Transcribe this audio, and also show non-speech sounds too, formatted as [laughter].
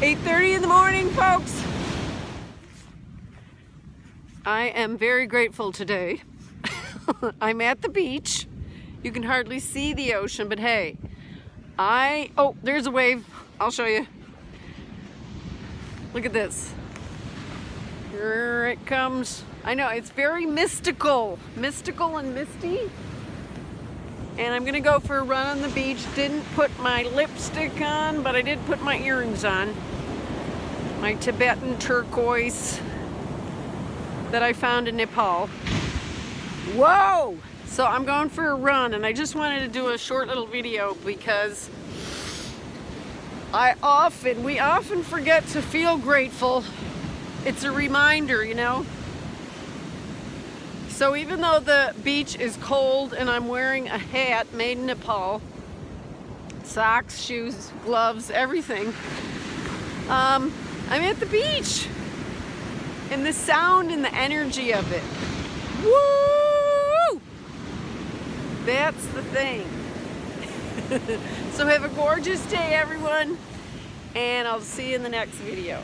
8.30 in the morning, folks. I am very grateful today. [laughs] I'm at the beach. You can hardly see the ocean, but hey, I, oh, there's a wave. I'll show you. Look at this. Here it comes. I know, it's very mystical. Mystical and misty. And I'm gonna go for a run on the beach. Didn't put my lipstick on, but I did put my earrings on. My Tibetan turquoise that I found in Nepal. Whoa! So I'm going for a run and I just wanted to do a short little video because I often, we often forget to feel grateful. It's a reminder, you know? So even though the beach is cold and I'm wearing a hat made in Nepal, socks, shoes, gloves, everything, um, I'm at the beach. And the sound and the energy of it. Woo! That's the thing. [laughs] so have a gorgeous day, everyone. And I'll see you in the next video.